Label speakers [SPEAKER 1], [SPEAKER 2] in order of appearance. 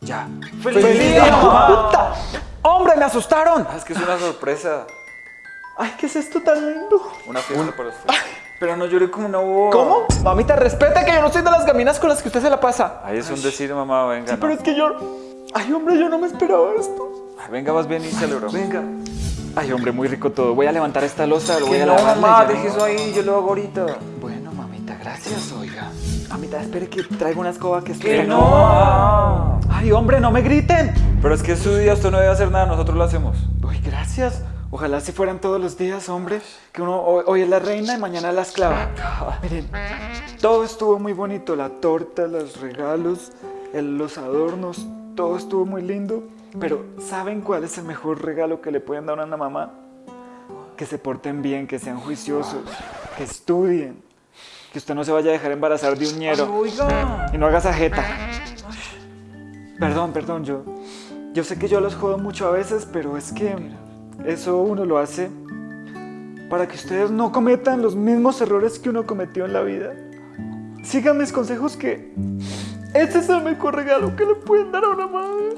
[SPEAKER 1] Ya.
[SPEAKER 2] ¡Feliz, día, mamá! ¡Puta! ¡Hombre, me asustaron!
[SPEAKER 1] Ah, es que es una sorpresa.
[SPEAKER 2] Ay, ¿qué es esto tan lindo?
[SPEAKER 1] Una fiesta para usted. Pero no llore como una boba.
[SPEAKER 2] ¿Cómo? Mamita, respete que yo no soy de las gaminas con las que usted se la pasa.
[SPEAKER 1] Ahí es un decir, mamá, venga.
[SPEAKER 2] Sí,
[SPEAKER 1] no.
[SPEAKER 2] pero es que yo... Ay, hombre, yo no me esperaba esto.
[SPEAKER 1] Ay, Venga, vas bien y celebramos.
[SPEAKER 2] Venga. Ay, hombre, muy rico todo. Voy a levantar esta losa, lo voy
[SPEAKER 1] Que
[SPEAKER 2] a
[SPEAKER 1] no,
[SPEAKER 2] lavar.
[SPEAKER 1] mamá, deje eso ahí, yo lo hago ahorita.
[SPEAKER 2] Bueno, mamita, gracias, oiga. Mamita, espere que traigo una escoba que
[SPEAKER 1] Que
[SPEAKER 2] estoy...
[SPEAKER 1] no, mamá.
[SPEAKER 2] Ay, hombre, no me griten.
[SPEAKER 1] Pero es que es su día, usted no debe hacer nada, nosotros lo hacemos.
[SPEAKER 2] Uy, gracias. Ojalá si fueran todos los días, hombre. Que uno hoy, hoy es la reina y mañana la esclava. Miren, todo estuvo muy bonito. La torta, los regalos, el- los adornos, todo estuvo muy lindo. Pero ¿saben cuál es el mejor regalo que le pueden dar a una mamá? Que se porten bien, que sean juiciosos, que estudien. Que usted no se vaya a dejar embarazar de un ñero.
[SPEAKER 1] Oiga.
[SPEAKER 2] Y no hagas ajeta. Perdón, perdón, yo. Yo sé que yo los jodo mucho a veces, pero es que eso uno lo hace para que ustedes no cometan los mismos errores que uno cometió en la vida. Sigan mis consejos que este es el mejor regalo que le pueden dar a una madre.